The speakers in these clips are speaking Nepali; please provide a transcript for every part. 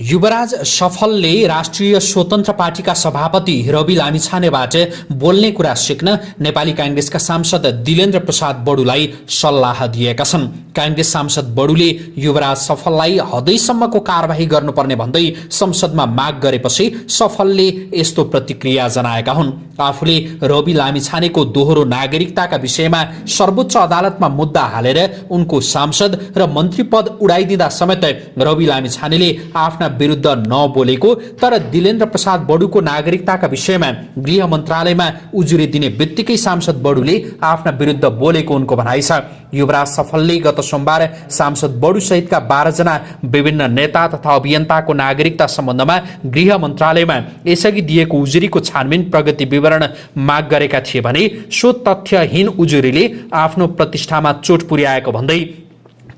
युवराज सफलले राष्ट्रिय स्वतन्त्र पार्टीका सभापति रवि लामिछानेबाट बोल्ने कुरा सिक्न नेपाली काङ्ग्रेसका सांसद दिलेन्द्र प्रसाद बडुलाई सल्लाह दिएका छन्। काङ्ग्रेस सांसद बडुले युवराज सफललाई हदैसम्मको कारवाही गर्नुपर्ने भन्दै संसदमा माग गरेपछि सफलले यस्तो प्रतिक्रिया जनाएका हुन्। आफूले रवि लामिछानेको दोहोरो नागरिकताका विषयमा सर्वोच्च अदालतमा मुद्दा हालेर उनको सांसद र मन्त्री पद उडाइदिँदा समेत रवि लामिछानेले आफ्ना विरुद्ध नबोलेको तर दिलेन्द्र प्रसाद बडुको नागरिकताका विषयमा गृह मन्त्रालयमा उजुरी दिने बित्तिकै सांसद बडुले आफ्ना विरुद्ध बोलेको उनको भनाइ छ। युवराज सफलले गत सोमबार सांसद बडु सहितका बाह्रजना विभिन्न नेता तथा अभियन्ताको नागरिकता सम्बन्धमा गृह मन्त्रालयमा यसअघि दिएको उजुरीको छानबिन प्रगति विवरण माग गरेका थिए भने सो तथ्यहीन उजुरीले आफ्नो प्रतिष्ठामा चोट पुर्याएको भन्दै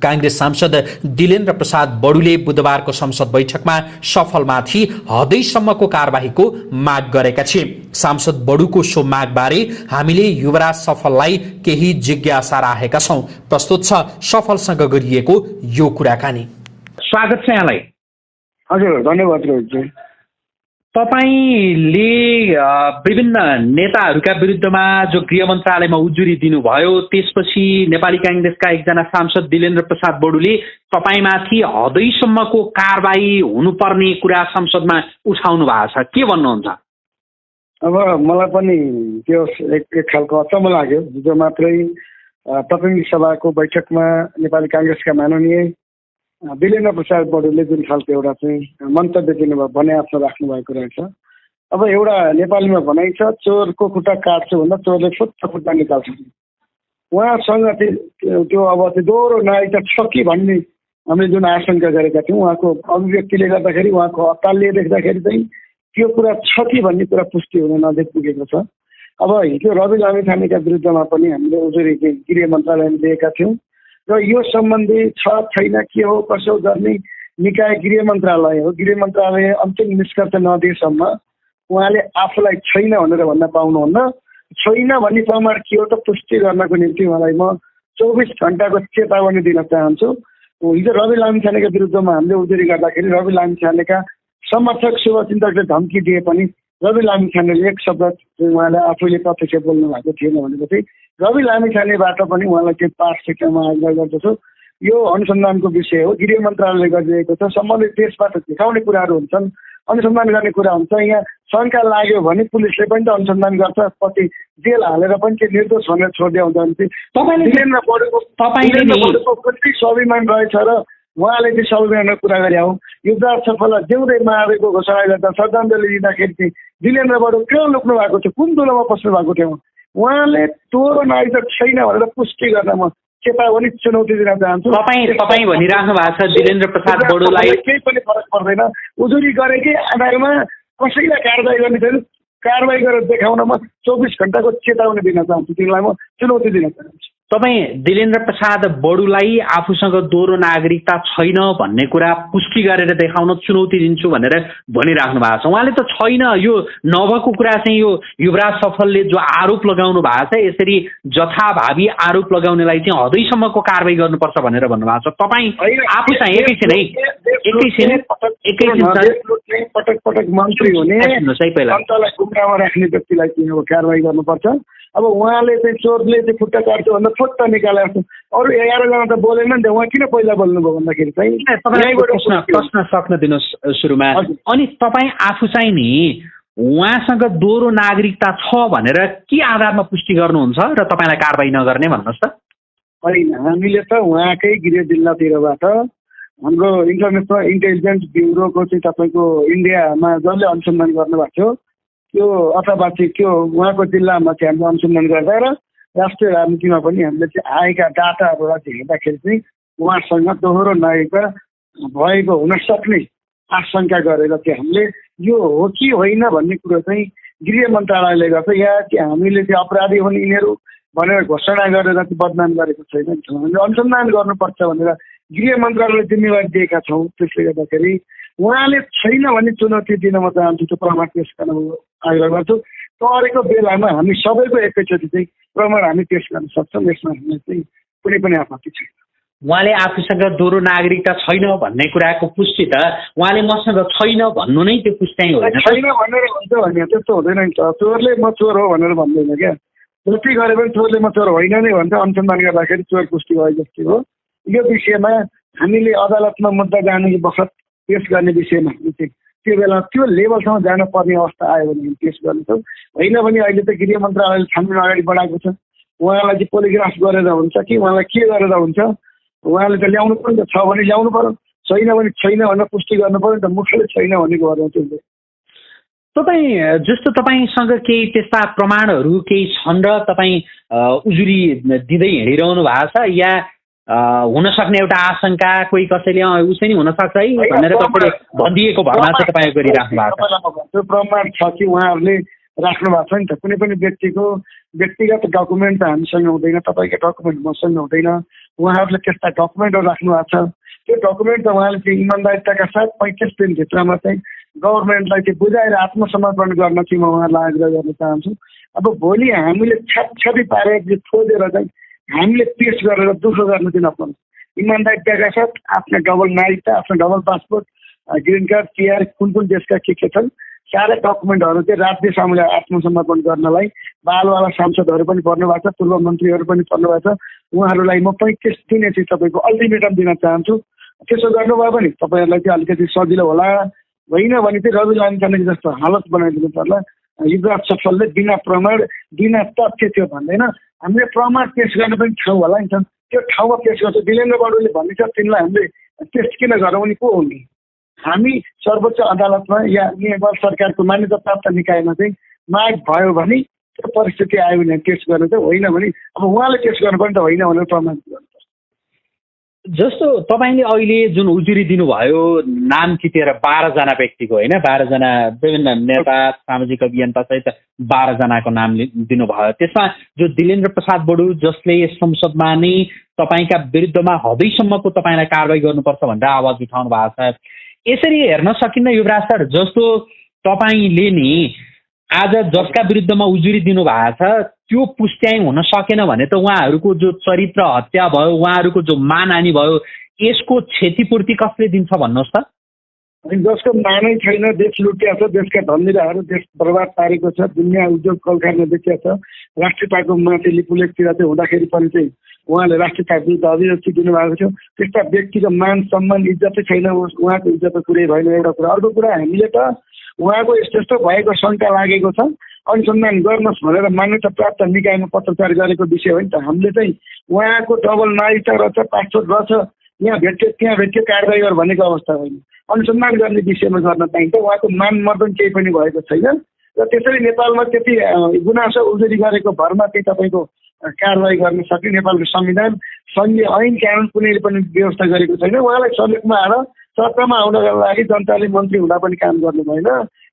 काङ्ग्रेस सांसद दिलेन्द्र प्रसाद बडुले बुधबारको संसद बैठकमा सफलमाथि हदैसम्मको कारवाहीको माग गरेका थिए। सांसद बडुको सो मागबारे हामीले युवराज सफललाई केही जिज्ञासा राखेका छौँ। प्रस्तुत छ सफलसँग गरिएको यो कुराकानी। स्वागत छ यहाँलाई। हजुर धन्यवाद तपाईँले विभिन्न नेताहरूका विरुद्धमा जो गृह मन्त्रालयमा उजुरी दिनुभयो त्यसपछि नेपाली काङ्ग्रेसका एकजना सांसद दिलेन्द्र प्रसाद बडुले तपाईँमाथि हदैसम्मको कारवाही हुनुपर्ने कुरा संसदमा उठाउनु भएको छ। के भन्नुहुन्छ? अब मलाई पनि त्यो एक एक खालको अचम्म लाग्यो। हिजो मात्रै प्रतिनिधि सभाको बैठकमा नेपाली काङ्ग्रेसका माननीय वीरेन्द्र प्रसाद बडुले जुन खालको एउटा चाहिँ मन्तव्य दिनुभयो भने आफ्नो राख्नु भएको रहेछ। अब एउटा नेपालीमा भनाइ छ चोरको खुट्टा काट्छु भन्दा चोरले फुट्टा खुट्टा निकाल्छ। उहाँसँग त्यो अब त्यो दोहोरो नागरिकता छ कि भन्ने हामीले जुन आशंका गरेका थियौँ उहाँको अभिव्यक्तिले गर्दाखेरि उहाँको अत्तालले देख्दाखेरि चाहिँ त्यो कुरा छ कि भन्ने कुरा पुष्टि हुन नजिक पुगेको छ। अब हिजो रवि लामी खानेका विरुद्धमा पनि हामीले उजुरी गृह मन्त्रालयमा दिएका थियौँ। र यो सम्बन्धी छ छैन के हो कसो गर्ने निकाय गृह मन्त्रालय हो गृह मन्त्रालय अन्तिम निष्कर्ष नदिएसम्म उहाँले आफूलाई छैन भनेर भन्न पाउनुहुन्न। छैन भन्ने प्रमाण के हो त पुष्टि गर्नको निम्ति उहाँलाई म चौबिस घन्टाको चेतावनी दिन चाहन्छु। हिजो रवि लामिछानेका विरुद्धमा हामीले उजुरी गर्दाखेरि रवि लामिछानेका समर्थक शुभचिन्तकले धम्की दिए पनि रवि लामिछानेले एक शब्द उहाँले आफैले प्रत्यक्ष बोल्नु भएको थिएन भनेपछि रवि लामिछानेबाट पनि उहाँलाई त्यो पाठ सिक्नमा आग्रह गर्दछु। यो अनुसन्धानको विषय हो गृह मन्त्रालयले गरिरहेको छ। सम्बन्धित देशबाट देखाउने कुराहरू हुन्छन् अनुसन्धान गर्ने कुरा हुन्छ। यहाँ शङ्का लाग्यो भने पुलिसले पनि त अनुसन्धान गर्छ कति जेल हालेर पनि त्यो निर्दोष भनेर छोडिदिया हुन्छ भने कति स्वाभिमान रहेछ र उहाँले चाहिँ स्वाभिमानको कुरा गरे हौ। युवराज सफललाई जिउँदै महावीरको घोषणा गर्दा श्रद्धाञ्जली दिँदाखेरि चाहिँ दिलेन्द्रबाट कहाँ लुक्नु भएको थियो। कुन दुलोमा पस्नु भएको थियो? उहाँले तोरो नागरिक छैन भनेर पुष्टि गर्न म चेतावनी चुनौती दिन चाहन्छु। तपाईँ तपाईँ भनिराख्नु भएको छ दिलेन्द्र प्रसाद बडोलाई। केही पनि फरक पर्दैन। उजुरी गरेकै आधारमा कसैलाई कारवाही गर्ने छैन। कारवाही गरेर देखाउनमा चौबिस घन्टाको चेतावनी दिन चाहन्छु। तिमीलाई म चुनौती दिन चाहन्छु। तपाईँ दिलेन्द्र प्रसाद बडुलाई आफूसँग दोहोरो नागरिकता छैन भन्ने कुरा पुष्टि गरेर देखाउन चुनौती दिन्छु भनेर भनिराख्नु भएको छ। उहाँले त छैन यो नभएको कुरा चाहिँ यो युवराज सफलले जो आरोप लगाउनु भएको छ यसरी जथाभावी आरोप लगाउनेलाई चाहिँ हदैसम्मको कारवाही गर्नुपर्छ भनेर भन्नुभएको छ। तपाईँ आफू चाहिँ एकैछिन है एकैछिन एकैछिन पटक पटक मन्त्री हुने राख्ने व्यक्तिलाई कारवाही गर्नुपर्छ। अब उहाँले चाहिँ चोरले चाहिँ खुट्टा काट्छु भन्दा फुट्टा निकालेको छ अरू एघारजना त बोलेन नि त उहाँ किन पहिला बोल्नुभयो भन्दाखेरि चाहिँ? प्रश्न सक्न दिनुहोस् सुरुमा। अनि तपाईँ आफू चाहिँ नि उहाँसँग दोहोरो नागरिकता छ भनेर के आधारमा पुष्टि गर्नुहुन्छ र तपाईँलाई कारवाही नगर्ने भन्नुहोस् त? होइन हामीले त उहाँकै गृह जिल्लातिरबाट हाम्रो इन्टरनेसनल इन्टेलिजेन्स ब्युरोको चाहिँ तपाईँको इन्डियामा जसले अनुसन्धान गर्नुभएको थियो त्यो अथवा चाहिँ त्यो उहाँको जिल्लामा चाहिँ हामीले अनुसन्धान गर्दा र राष्ट्रिय राजनीतिमा पनि हामीले चाहिँ आएका डाटाहरूलाई चाहिँ हेर्दाखेरि चाहिँ उहाँसँग दोहोरो नागरिकता भएको हुन सक्ने आशंका गरेर चाहिँ हामीले यो हो कि होइन भन्ने कुरो चाहिँ गृह मन्त्रालयले गर्छ या चाहिँ हामीले चाहिँ अपराधी हुने यिनीहरू भनेर घोषणा गरेर चाहिँ बदनाम गरेको छैन हामीले अनुसन्धान गर्नुपर्छ भनेर गृह मन्त्रालयले जिम्मेवारी दिएका छौँ। त्यसले गर्दाखेरि उहाँले छैन भन्ने चुनौती दिन म चाहन्छु त्यो प्रमाण पेस गर्न आग्रह गर्छु। तरेको बेलामा हामी सबैको एकैचोटि चाहिँ प्रमाण हामी पेस गर्न सक्छौँ यसमा हामीलाई चाहिँ कुनै पनि आपत्ति छैन। उहाँले आफूसँग दोहोरो नागरिकता छैन भन्ने कुराको पुष्टि त उहाँले मसँग छैन भन्नु नै त्यो पुष्टाइ होइन छैन भनेर हुन्छ भने त्यस्तो हुँदैन नि त। चोरले म चोर हो भनेर भन्दैन क्या। जति गरे पनि चोरले म चोर होइन नै भन्छ। अनुसन्धान गर्दाखेरि चोर पुष्टि भयो जस्तै हो। यो विषयमा हामीले अदालतमा मुद्दा जाने बखत पेस गर्ने विषयमा हामी चाहिँ त्यो बेला त्यो लेभलसम्म जान पर्ने अवस्था आयो भने हामी पेस गर्नेछौँ। होइन भने अहिले त गृह मन्त्रालयले छानबिन अगाडि बढाएको छ। उहाँलाई चाहिँ पोलिग्राफ गरेर हुन्छ कि उहाँलाई के गरेर हुन्छ? उहाँले त ल्याउनु पर्यो नि त छ भने ल्याउनु पर्यो छैन भने छैन भनेर पुष्टि गर्नु पर्यो नि त मुखले छैन भनेको भएर चाहिँ। तपाईँ जस्तो तपाईँसँग केही त्यस्ता प्रमाणहरू केही छन् र तपाईँ उजुरी दिँदै हिँडिरहनु भएको छ या हुन सक्ने एउटा आशंका कोही कसैले उसै नि हुनसक्छ है भनेर कसैले भनिदिएको भरमा चाहिँ तपाईँ गरिराख्नु भएको छ। प्रमाण छ कि उहाँहरूले राख्नु भएको छ नि त। कुनै पनि व्यक्तिको व्यक्तिगत डकुमेन्ट त हामीसँग हुँदैन तपाईँको डकुमेन्ट मसँग हुँदैन। उहाँहरूले त्यस्ता डकुमेन्टहरू राख्नु भएको छ। त्यो डकुमेन्ट त उहाँले चाहिँ इमान्दारिताका साथ पैँतिस दिनभित्रमा चाहिँ गभर्मेन्टलाई चाहिँ बुझाएर आत्मसमर्पण गर्न चाहिँ म उहाँलाई आग्रह गर्न चाहन्छु। अब भोलि हामीले छ्यापछ्यापी पारेर चाहिँ खोजेर चाहिँ हामीले पेस गरेर दुःख गर्न चाहिँ नपर्ने इमान्दारिताका साथ आफ्नो डबल नागरिकता आफ्नो double passport green card PR कुन कुन देशका के के छन् सारा डकुमेन्टहरू चाहिँ राज्य सामुले आत्मसमर्पण गर्नलाई बालवाला सांसदहरू पनि पर्नु भएको छ पूर्व मन्त्रीहरू पनि पर्नु भएको छ उहाँहरूलाई म पैँतिस दिने चाहिँ तपाईँको अल्टिमेटम दिन चाहन्छु त्यसो गर्नुभयो भने तपाईँहरूलाई चाहिँ अलिकति सजिलो होला होइन भने चाहिँ रवि लामिछाने जस्तो हालत बनाइदिनु पर्ला युवराज सफलले बिना प्रमाण बिना तथ्य त्यो भन्दैन हामीले प्रमाण पेस गर्ने पनि ठाउँ होला नि त। त्यो ठाउँमा पेस गर्छ। बडुले भनिन्छ तिनलाई हामीले टेस्ट किन गरौँ नि को हुने हामी सर्वोच्च अदालतमा या नेपाल सरकारको मान्यता प्राप्त निकायमा चाहिँ माग भयो भने त्यो परिस्थिति आयो भने टेस्ट गर्नु चाहिँ होइन भने अब उहाँले टेस्ट गर्नु पनि त होइन भनेर प्रमाण गर्नु जस्तो तपाईँले अहिले जुन उजुरी दिनुभयो नाम चितेर बाह्रजना व्यक्तिको होइन? बाह्रजना विभिन्न नेता सामाजिक अभियन्ता सहित बाह्रजनाको नाम दिनुभयो। त्यसमा जो दिलेन्द्र प्रसाद बडु जसले संसदमा नै तपाईँका विरुद्धमा हदैसम्मको तपाईँलाई कारवाही गर्नुपर्छ भनेर आवाज उठाउनु भएको छ। यसरी हेर्न सकिन्न युवराज सर जस्तो तपाईँले नि आज जसका विरुद्धमा उजुरी दिनु भएको छ त्यो पुष्ट्याइ हुन सकेन भने त उहाँहरूको जो चरित्र हत्या भयो उहाँहरूको जो मानहानि भयो यसको क्षतिपूर्ति कसले दिन्छ भन्नुहोस् त? जसको मानै छैन देश लुटिया छ देशका धन्दिराहरू देश बर्बाद पारेको छ दुनियाँ उद्योग कल कारखाना बेचिया छ राष्ट्रियताको माथि लिपुलेखतिर चाहिँ हुँदाखेरि पनि चाहिँ उहाँले राष्ट्रियता विरुद्ध अभिव्यक्ति दिनुभएको थियो त्यस्ता व्यक्तिको मान सम्मान इज्जतै छैन उहाँको इज्जतको कुरै भएन। एउटा कुरा अर्को कुरा हामीले त उहाँको यस्तो यस्तो भएको शङ्का लागेको छ। अनुसन्धान गर्नुहोस् भनेर मान्यता प्राप्त निकायमा पत्रचार गरेको विषय हो नि त। हामीले चाहिँ उहाँको डबल नागरिकता रहेछ पासपोर्ट रहेछ। यहाँ भेट्यो त्यहाँ भेट्यो कारवाही गर भनेको अवस्था होइन। अनुसन्धान गर्ने विषयमा गर्न पाइन्छ। उहाँको मान मर्दन केही पनि भएको छैन। र त्यसरी नेपालमा त्यति गुनासो उजुरी गरेको भरमा चाहिँ तपाईँको कारवाही गर्न सक्ने नेपालको संविधान सङ्घीय ऐन कानुन कुनैले पनि व्यवस्था गरेको छैन। उहाँलाई समेतमा आएर सत्तामा आउनको लागि जनताले मन्त्री हुँदा पनि काम गर्नु भएन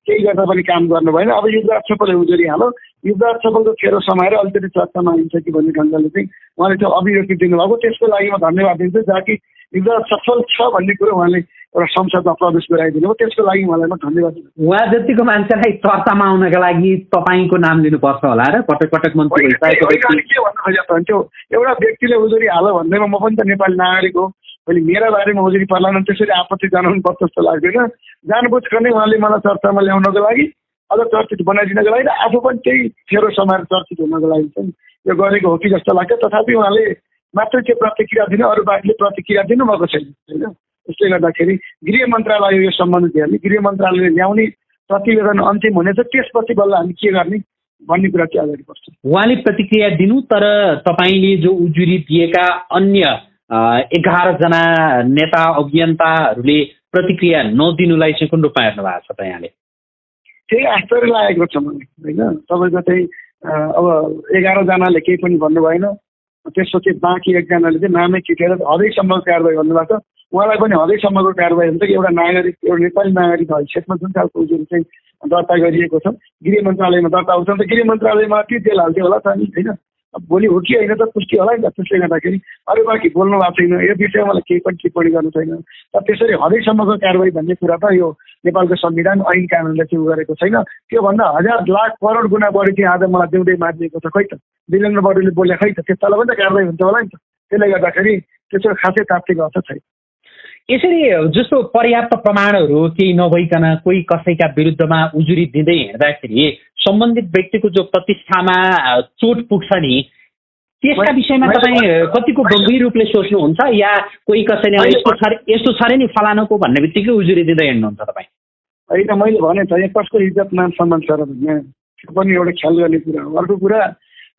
केही गर्दा पनि काम गर्नु भएन अब युवराज सफलले उजुरी हालो युवराज सफलको खेरो समाएर अलिकति चर्चामा आइन्छ कि भन्ने ढङ्गले चाहिँ उहाँले त्यो अभिव्यक्ति दिनुभएको त्यसको लागि म धन्यवाद दिन्छु जहाँ कि युवराज सफल छ भन्ने कुरो उहाँले एउटा संसदमा प्रवेश गराइदिनु भयो त्यसको लागि उहाँलाई म धन्यवाद दिन्छु उहाँ जतिको मान्छेलाई चर्चामा आउनका लागि तपाईँको नाम लिनुपर्छ होला र पटक पटक मन्त्री के भन्नु खोजेको त्यो एउटा व्यक्तिले उजुरी हाल भन्दैमा म पनि त नेपाली नागरिक हो मैले मेरा बारेमा उजुरी पर्लान त्यसरी आपत्ति जनाउनु पर्छ जस्तो लाग्दैन। जानबुझ नै उहाँले मलाई चर्चामा ल्याउनको लागि अझ चर्चित बनाइदिनको लागि र आफू पनि त्यही खेरो समाएर चर्चित हुनको लागि चाहिँ यो गरेको हो कि जस्तो लाग्छ। तथापि उहाँले मात्रै त्यो प्रतिक्रिया दिनु अरू बाहेकले प्रतिक्रिया दिनुभएको छैन होइन? त्यसले गर्दाखेरि गृह मन्त्रालय यो सम्बन्धित हेर्ने गृह मन्त्रालयले ल्याउने प्रतिवेदन अन्तिम हुनेछ त्यसपछि बल्ल हामी के गर्ने भन्ने कुरा चाहिँ अगाडि बढ्छ उहाँले प्रतिक्रिया दिनु तर तपाईँले जो उजुरी दिएका अन्य एघारजना नेता अभियन्ताहरूले प्रतिक्रिया नदिनुलाई चाहिँ कुन रूपमा हेर्नु भएको छ त यहाँले? त्यही आश्चर्य लागेको छ मलाई होइन? तपाईँको चाहिँ अब एघारजनाले केही पनि भन्नु भएन त्यसपछि बाँकी एकजनाले चाहिँ नामै चिटेर हदैसम्मको कारवाही गर्नुभएको छ। उहाँलाई पनि हदैसम्मको कारवाही हुन्छ कि एउटा नागरिक एउटा नेपाली नागरिक हैसियतमा जुन खालको उजुरी चाहिँ दर्ता गरिएको छ। गृह मन्त्रालयमा दर्ता हुन्छ। त गृह मन्त्रालयमा ती जेल हाल्थ्यो होला त नि होइन? भोलि हो कि होइन त पुष्टि होला नि त त्यसले गर्दाखेरि अरू बाँकी बोल्नु भएको छैन यो विषयमा मलाई केही पनि टिप्पणी गर्नु छैन। र त्यसरी हदैसम्मको कारवाही भन्ने कुरा त यो नेपालको संविधान ऐन कानुनले चाहिँ उ गरेको छैन। त्योभन्दा हजार लाख करोड गुणा बढी चाहिँ आज मलाई देउँदै मारिदिएको छ खै त? वीरेन्द्र बडुले बोले खै त? त्यस्तालाई पनि त कारवाही हुन्छ होला नि त। त्यसले गर्दाखेरि त्यसको खासै तात्विक अर्थ छैन। यसरी जस्तो पर्याप्त प्रमाणहरू केही नभइकन कोही कसैका विरुद्धमा उजुरी दिँदै हिँड्दाखेरि सम्बन्धित व्यक्तिको जो प्रतिष्ठामा चोट पुग्छ नि त्यसका विषयमा तपाईँ कतिको गम्भीर रूपले सोच्नुहुन्छ या कोही कसैले यस्तो छ यस्तो छ नि फलानुको भन्ने बित्तिकै उजुरी दिँदै हिँड्नुहुन्छ तपाईँ? होइन मैले भने त यहाँ कसको इज्जत मान सम्मान छ र पनि एउटा ख्याल गर्ने कुरा हो। अर्को कुरा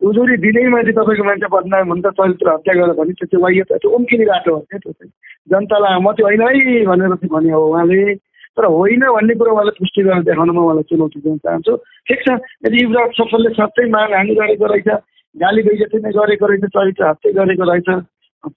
उजुरी दिँदैमा चाहिँ तपाईँको मान्छे बदनाम हुन्छ चरित्र हत्या गरेर भने त्यो चाहिँ वाह्य त्यो उम्किने बाटो हो क्या त्यो चाहिँ। जनतालाई म त्यो होइन है भनेर चाहिँ भने हो उहाँले। तर होइन भन्ने कुरो उहाँले पुष्टि गरेर देखाउन म उहाँलाई चुनौती दिन चाहन्छु। ठिक छ यदि युवराज सफलले सबै मानहानि गरेको रहेछ गाली बेइज्जती नै गरेको रहेछ चरित्र हत्या गरेको रहेछ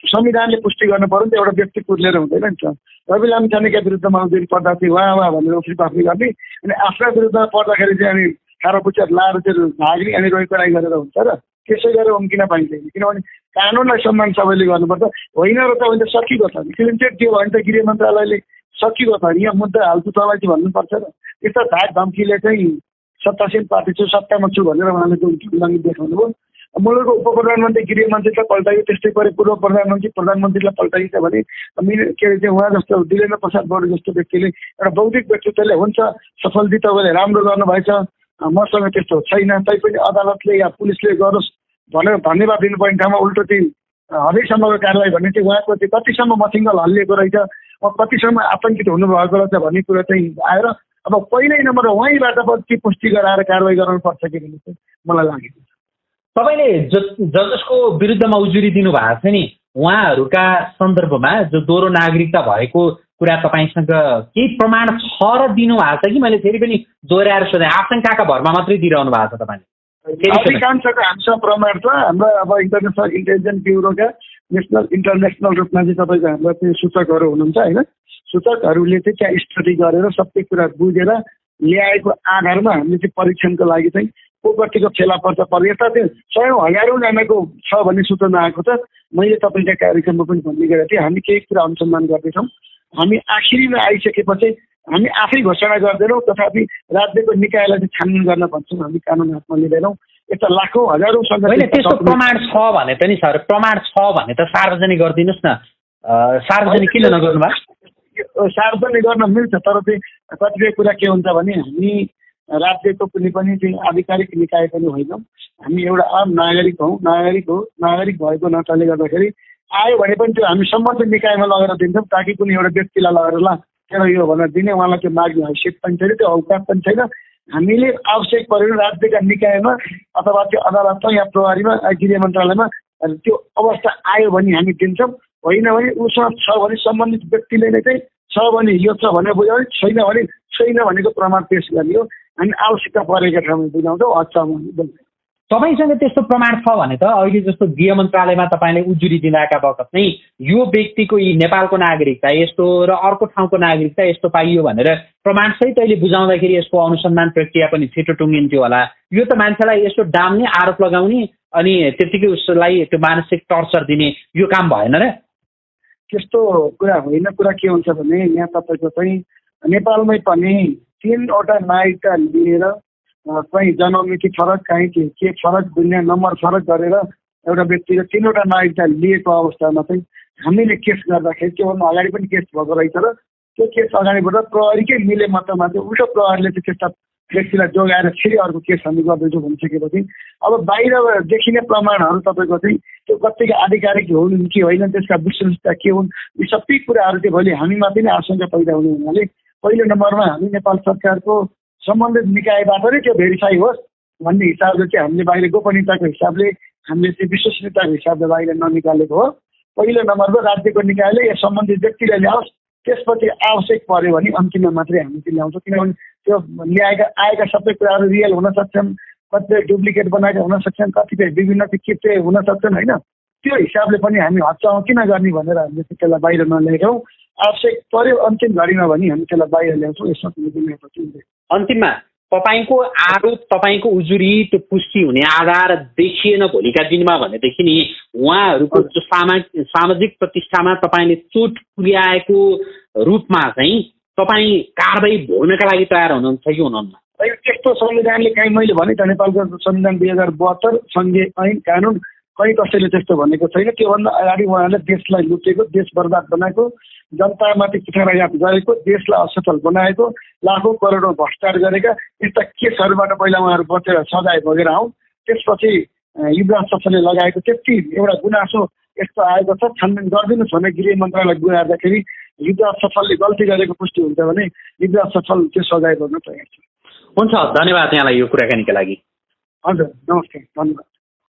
संविधानले पुष्टि गर्नु पऱ्यो नि त एउटा व्यक्ति कुर्लेर हुँदैन नि त। रवि लामिछानेका विरुद्धमा उजुरी पर्दा चाहिँ वाह वाह भनेर उफ्री पाफ्री गर्ने अनि आफ्ना विरुद्धमा पर्दाखेरि चाहिँ अनि खारो पुच्छर लाएर चाहिँ भाग्ने अनि रोइ कराई गरेर हुन्छ र त्यसै गरेर उम्किन पाइँदैन किनभने कानुनलाई सम्मान सबैले गर्नुपर्छ। होइन र त भने त सकिएको छ नि दियो भने त गृह मन्त्रालयले सकिएको छ नि यहाँ मुद्दा हाल्छु तँलाई चाहिँ भन्नुपर्छ र यस्तो धाक धम्कीले चाहिँ सत्तासीन पार्टी छु सत्तामा छु भनेर उहाँले जुन उल्लङ्घि देखाउनु भयो मुलुकको उप प्रधानमन्त्री गृह मन्त्रीलाई पल्टायो त्यस्तै गरी पूर्व प्रधानमन्त्री प्रधानमन्त्रीलाई पल्टाइन्छ भने के अरे चाहिँ उहाँ जस्तो दिलेन्द्र प्रसाद बडु जस्तो व्यक्तिले एउटा बौद्धिक व्यक्तित्वले हुन्छ सफल दि तपाईँले राम्रो गर्नुभएछ। मसँग त्यस्तो छैन। तैपनि अदालतले या पुलिसले गरोस् भनेर धन्यवाद दिनुपर्ने ठाउँमा उल्टो चाहिँ हदैसम्मको कारवाही भन्ने चाहिँ उहाँको चाहिँ कतिसम्म मथिङ्गल हल्लिएको रहेछ अब कतिसम्म आतङ्कित हुनुभएको रहेछ भन्ने कुरो चाहिँ आएर अब पहिल्यै नम्बर उहाँबाट पछि पुष्टि गराएर कारवाही गराउनुपर्छ कि भन्ने चाहिँ मलाई लागेको छ तपाईँले ज जसको विरुद्धमा उजुरी दिनुभएको छ नि उहाँहरूका सन्दर्भमा जो दोहोरो नागरिकता भएको कुरा तपाईँसँग केही प्रमाण छ र दिनुभएको छ कि? मैले फेरि पनि दोहोऱ्याएर सोधेँ। आशङ्काका भरमा मात्रै दिइरहनु भएको छ तपाईँले। अधिकांशको हामीसँग प्रमाण छ। हाम्रो अब इन्टरनेसनल इन्टेलिजेन्स ब्युरोका नेसनल इन्टरनेसनल रूपमा चाहिँ तपाईँको हाम्रो चाहिँ सूचकहरू हुनुहुन्छ होइन? सूचकहरूले चाहिँ त्यहाँ स्टडी गरेर सबै कुरा बुझेर ल्याएको आधारमा हामीले चाहिँ परीक्षणको लागि चाहिँ को कतिको फेला पर्छ पर यता चाहिँ सयौँ हजारौँजनाको छ भन्ने सूचना आएको छ। मैले तपाईँका कार्यक्रममा पनि भन्ने गरेको थिएँ। हामी केही कुरा अनुसन्धान गर्दैछौँ। हामी आखिरीमा आइसकेपछि हामी आफै घोषणा गर्दैनौँ तथापि राज्यको निकायलाई चाहिँ छानबिन गर्न भन्छौँ हामी कानुन हातमा लिँदैनौँ। यस्ता लाखौँ हजारौँ होइन त्यस्तो सङ्गठन प्रमाण छ भने त नि सर प्रमाण छ भने त सार्वजनिक गरिदिनुहोस् न। सार्वजनिक किन नगर्नु भएको सार्वजनिक गर्न मिल्छ तर चाहिँ कतिपय कुरा के हुन्छ भने हामी राज्यको कुनै पनि चाहिँ आधिकारिक निकाय पनि होइनौँ। हामी एउटा आम नागरिक हौँ नागरिक हो नागरिक भएको नाताले गर्दाखेरि आयो भने पनि त्यो हामी सम्बन्धित निकायमा लगेर दिन्छौँ ताकि कुनै एउटा व्यक्तिलाई लगेर ल तेरो यो भनेर दिने उहाँलाई त्यो माग्ने हैसियत पनि छैन त्यो औकात पनि छैन। हामीले आवश्यक पऱ्यो राज्यका निकायमा अथवा त्यो अदालतमा या प्रहरीमा गृह मन्त्रालयमा त्यो अवस्था आयो भने हामी दिन्छौँ। होइन भने उसँग छ भने सम्बन्धित व्यक्तिले नै चाहिँ छ भने यो छ भनेर बुझाउने छैन भने छैन भनेको प्रमाण पेस गर्ने हो हामी आवश्यकता परेका ठाउँमा बुझाउँछौँ बोल्छौँ तपाईँसँग त्यस्तो प्रमाण छ भने त अहिले जस्तो गृह मन्त्रालयमा तपाईँले उजुरी दिँदाका बखत नै यो व्यक्तिको यी नेपालको नागरिकता यस्तो र अर्को ठाउँको नागरिकता यस्तो पाइयो भनेर प्रमाणसहित अहिले बुझाउँदाखेरि यसको अनुसन्धान प्रक्रिया पनि छिटो टुङ्गिन्थ्यो होला। यो त मान्छेलाई यसो डाम्ने आरोप लगाउने अनि त्यत्तिकै उसलाई त्यो मानसिक टर्चर दिने यो काम भएन र। त्यस्तो कुरा होइन। कुरा के हुन्छ भने यहाँ तपाईँको चाहिँ नेपालमै पनि तिनवटा नागरिकता लिएर कहीँ जन्ममिति फरक कहीँ के के फरक दुनियाँ नम्बर फरक गरेर एउटा व्यक्तिले तिनवटा नागरिकता लिएको अवस्थामा चाहिँ हामीले केस गर्दाखेरि त्योभन्दा अगाडि पनि केस भएको रहेछ र त्यो केस अगाडिबाट प्रहरीकै मिले मतमा चाहिँ उल्टो प्रहरीले चाहिँ त्यस्ता व्यक्तिलाई जोगाएर फेरि अर्को केस हामी गर्दैछौँ भनिसकेपछि अब बाहिर देखिने प्रमाणहरू तपाईँको चाहिँ त्यो कतिको आधिकारिक हुन् कि होइन त्यसका विश्वसनीयता के हुन् यी सबै कुराहरू चाहिँ भोलि हामीमाथि नै आशंका पैदा हुने हुनाले पहिलो नम्बरमा हामी नेपाल सरकारको सम्बन्धित निकायबाट नै त्यो भेरिफाई होस् भन्ने हिसाबले चाहिँ हामीले बाहिर गोपनीयताको हिसाबले हामीले चाहिँ विश्वसनीयताको हिसाबले बाहिर ननिकालेको हो। पहिलो नम्बरमा राज्यको निकायले या सम्बन्धित व्यक्तिले ल्याओस् त्यसपछि आवश्यक पऱ्यो भने अन्तिममा मात्रै हामी चाहिँ ल्याउँछौँ। किनभने त्यो ल्याएका आएका सबै कुराहरू रियल हुन सक्छन् कतिपय डुप्लिकेट बनाएका हुन सक्छन् कतिपय विभिन्न किप्टे हुन सक्छन् होइन? त्यो हिसाबले पनि हामी हच्चाउँ किन गर्ने भनेर हामीले त्यसलाई बाहिर नल्याएका आवश्यक पऱ्यो अन्तिम घडीमा भने हामी त्यसलाई बाहिर ल्याउँछौँ यसमा अन्तिममा तपाईँको आरोप तपाईँको उजुरी त्यो पुष्टि हुने आधार देखिएन भोलिका दिनमा भनेदेखि नि उहाँहरूको जो सामा सामाजिक प्रतिष्ठामा तपाईँले चोट पुर्याएको रूपमा चाहिँ तपाईँ कारवाही भोग्नका लागि तयार हुनुहुन्छ कि हुनुहुन्न। त्यस्तो संविधानले काहीँ मैले भने त नेपालको संविधान दुई हजार बहत्तर सङ्घीय ऐन कानुन कहीँ कसैले त्यस्तो भनेको छैन। त्योभन्दा अगाडि उहाँले देशलाई लुटेको देश बर्बाद बनाएको जनतामाथि कुठाराघात गरेको देशलाई असफल बनाएको लाखौँ करोडौँ भ्रष्टाचार गरेका यस्ता केसहरूबाट पहिला उहाँहरू बचेर सजाय भोगेर आउँ त्यसपछि युवराज सफलले लगाएको त्यति एउटा गुनासो यस्तो आएको छ। छानबिन गरिदिनुहोस् भने गृह मन्त्रालय गुहार्दाखेरि युवराज सफलले गल्ती गरेको पुष्टि हुन्छ भने युवराज सफल त्यो सजाय गर्न तयार छ। हुन्छ धन्यवाद यहाँलाई यो कुराकानीका लागि। हजुर नमस्ते धन्यवाद।